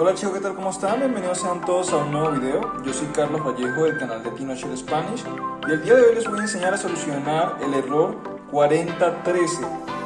Hola chicos, ¿qué tal? ¿Cómo están? Bienvenidos sean todos a un nuevo video. Yo soy Carlos Vallejo del canal de TinoShare Spanish y el día de hoy les voy a enseñar a solucionar el error 4013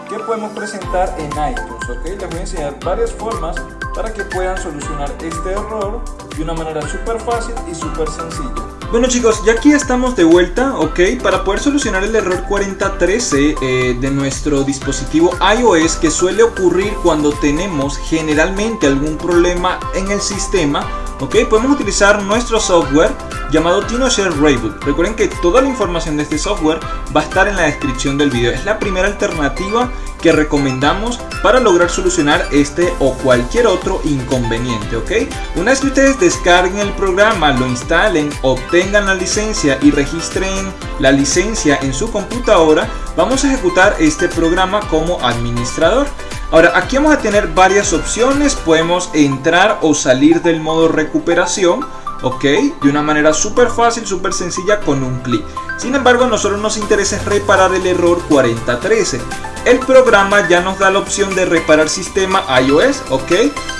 que podemos presentar en iTunes, ¿ok? Les voy a enseñar varias formas para que puedan solucionar este error de una manera súper fácil y súper sencilla. Bueno chicos, ya aquí estamos de vuelta, ¿ok? Para poder solucionar el error 4013 eh, de nuestro dispositivo iOS que suele ocurrir cuando tenemos generalmente algún problema en el sistema, ¿ok? Podemos utilizar nuestro software llamado TinoShare Rayboot. Recuerden que toda la información de este software va a estar en la descripción del video. Es la primera alternativa que recomendamos para lograr solucionar este o cualquier otro inconveniente, ¿ok? Una vez que ustedes descarguen el programa, lo instalen, obtengan la licencia y registren la licencia en su computadora, vamos a ejecutar este programa como administrador. Ahora, aquí vamos a tener varias opciones, podemos entrar o salir del modo recuperación, ¿ok? De una manera súper fácil, súper sencilla con un clic. Sin embargo, a nosotros nos interesa reparar el error 4013. El programa ya nos da la opción de reparar sistema iOS, ¿ok?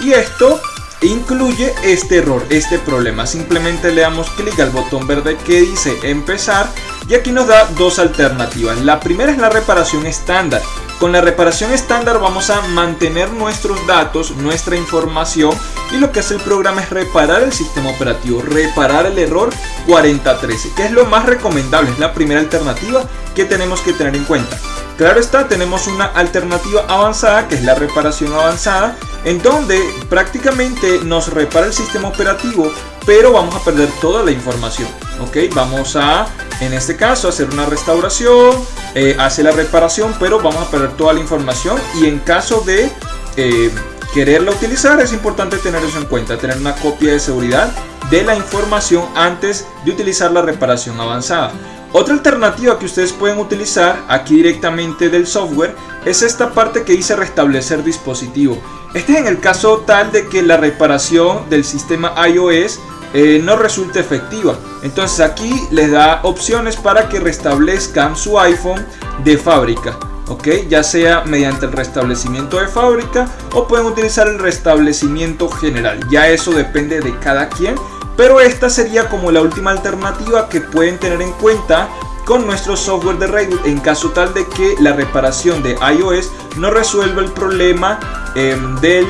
Y esto incluye este error, este problema. Simplemente le damos clic al botón verde que dice empezar y aquí nos da dos alternativas. La primera es la reparación estándar. Con la reparación estándar vamos a mantener nuestros datos, nuestra información y lo que hace el programa es reparar el sistema operativo, reparar el error 4013, que es lo más recomendable, es la primera alternativa que tenemos que tener en cuenta. Claro está, tenemos una alternativa avanzada que es la reparación avanzada en donde prácticamente nos repara el sistema operativo pero vamos a perder toda la información ok vamos a en este caso hacer una restauración eh, hace la reparación pero vamos a perder toda la información y en caso de eh, quererla utilizar es importante tener eso en cuenta tener una copia de seguridad de la información antes de utilizar la reparación avanzada otra alternativa que ustedes pueden utilizar aquí directamente del software es esta parte que dice restablecer dispositivo. Este es en el caso tal de que la reparación del sistema iOS eh, no resulte efectiva. Entonces aquí les da opciones para que restablezcan su iPhone de fábrica. ¿ok? Ya sea mediante el restablecimiento de fábrica o pueden utilizar el restablecimiento general. Ya eso depende de cada quien. Pero esta sería como la última alternativa que pueden tener en cuenta con nuestro software de reboot en caso tal de que la reparación de iOS no resuelva el problema em, del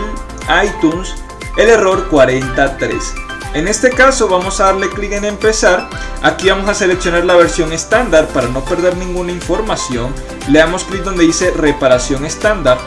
iTunes, el error 43. En este caso vamos a darle clic en empezar, aquí vamos a seleccionar la versión estándar para no perder ninguna información, le damos clic donde dice reparación estándar,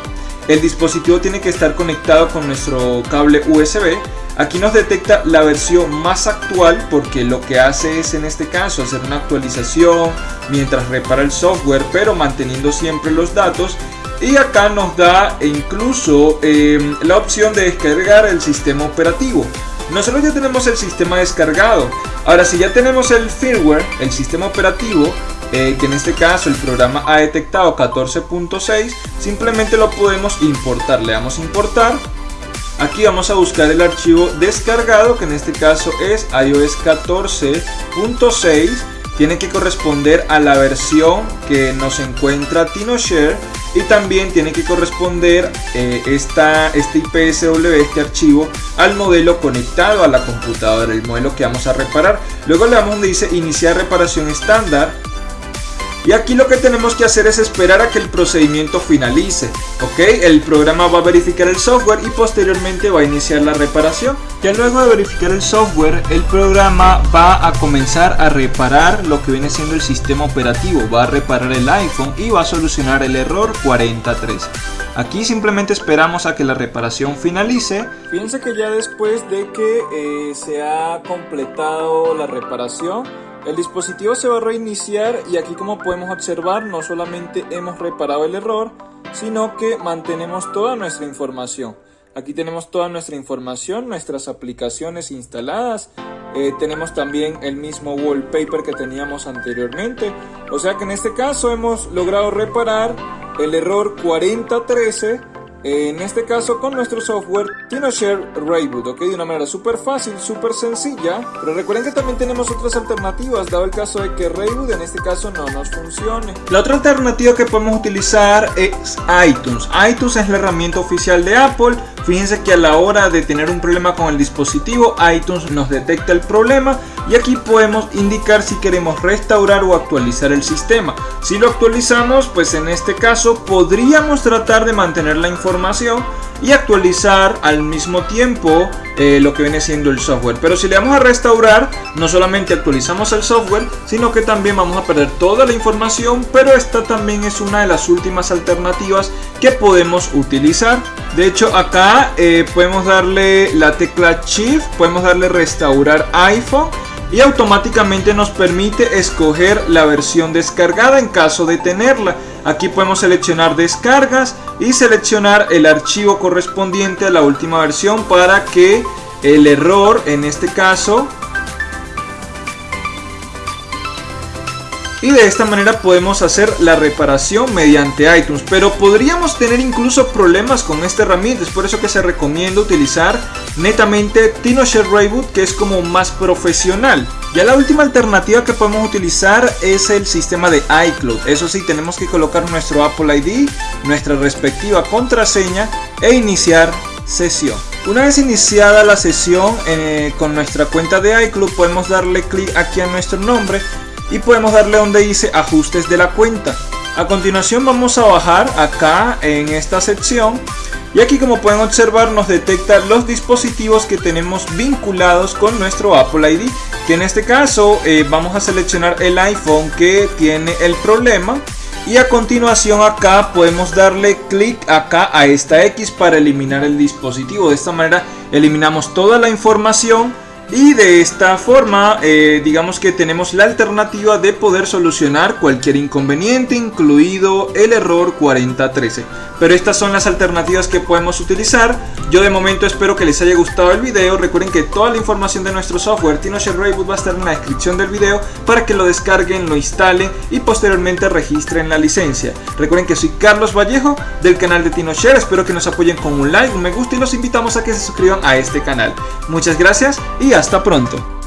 el dispositivo tiene que estar conectado con nuestro cable USB Aquí nos detecta la versión más actual porque lo que hace es en este caso hacer una actualización mientras repara el software pero manteniendo siempre los datos y acá nos da incluso em, la opción de descargar el sistema operativo. Nosotros ya tenemos el sistema descargado. Ahora si ya tenemos el firmware, el sistema operativo, eh, que en este caso el programa ha detectado 14.6, simplemente lo podemos importar. Le damos importar Aquí vamos a buscar el archivo descargado, que en este caso es iOS 14.6. Tiene que corresponder a la versión que nos encuentra TinoShare y también tiene que corresponder eh, esta, este IPSW, este archivo, al modelo conectado a la computadora, el modelo que vamos a reparar. Luego le damos donde dice iniciar reparación estándar y aquí lo que tenemos que hacer es esperar a que el procedimiento finalice. ¿Ok? El programa va a verificar el software y posteriormente va a iniciar la reparación. Ya luego de verificar el software, el programa va a comenzar a reparar lo que viene siendo el sistema operativo. Va a reparar el iPhone y va a solucionar el error 43. Aquí simplemente esperamos a que la reparación finalice. Fíjense que ya después de que eh, se ha completado la reparación, el dispositivo se va a reiniciar y aquí como podemos observar no solamente hemos reparado el error, sino que mantenemos toda nuestra información. Aquí tenemos toda nuestra información, nuestras aplicaciones instaladas, eh, tenemos también el mismo wallpaper que teníamos anteriormente. O sea que en este caso hemos logrado reparar el error 4013 en este caso con nuestro software TinoShare Rayboot, ok, de una manera súper fácil, súper sencilla, pero recuerden que también tenemos otras alternativas, dado el caso de que Rayboot en este caso no nos funcione. La otra alternativa que podemos utilizar es iTunes. iTunes es la herramienta oficial de Apple. Fíjense que a la hora de tener un problema con el dispositivo, iTunes nos detecta el problema y aquí podemos indicar si queremos restaurar o actualizar el sistema. Si lo actualizamos, pues en este caso podríamos tratar de mantener la información y actualizar al mismo tiempo eh, lo que viene siendo el software. Pero si le vamos a restaurar, no solamente actualizamos el software, sino que también vamos a perder toda la información, pero esta también es una de las últimas alternativas que podemos utilizar. De hecho, acá eh, podemos darle la tecla Shift, podemos darle restaurar iPhone y automáticamente nos permite escoger la versión descargada en caso de tenerla. Aquí podemos seleccionar descargas y seleccionar el archivo correspondiente a la última versión para que el error en este caso y de esta manera podemos hacer la reparación mediante iTunes. Pero podríamos tener incluso problemas con esta herramienta. Es por eso que se recomienda utilizar netamente TinoShare Rayboot que es como más profesional. Ya la última alternativa que podemos utilizar es el sistema de iCloud. Eso sí tenemos que colocar nuestro Apple ID nuestra respectiva contraseña e iniciar sesión. Una vez iniciada la sesión eh, con nuestra cuenta de iCloud podemos darle clic aquí a nuestro nombre y podemos darle donde dice ajustes de la cuenta. A continuación vamos a bajar acá en esta sección y aquí como pueden observar nos detecta los dispositivos que tenemos vinculados con nuestro Apple ID que en este caso eh, vamos a seleccionar el iPhone que tiene el problema y a continuación acá podemos darle clic acá a esta X para eliminar el dispositivo de esta manera eliminamos toda la información y de esta forma, eh, digamos que tenemos la alternativa de poder solucionar cualquier inconveniente, incluido el error 4013. Pero estas son las alternativas que podemos utilizar. Yo de momento espero que les haya gustado el video. Recuerden que toda la información de nuestro software TinoShare Rayboot va a estar en la descripción del video para que lo descarguen, lo instalen y posteriormente registren la licencia. Recuerden que soy Carlos Vallejo del canal de TinoShare. Espero que nos apoyen con un like, un me gusta y los invitamos a que se suscriban a este canal. Muchas gracias hasta pronto.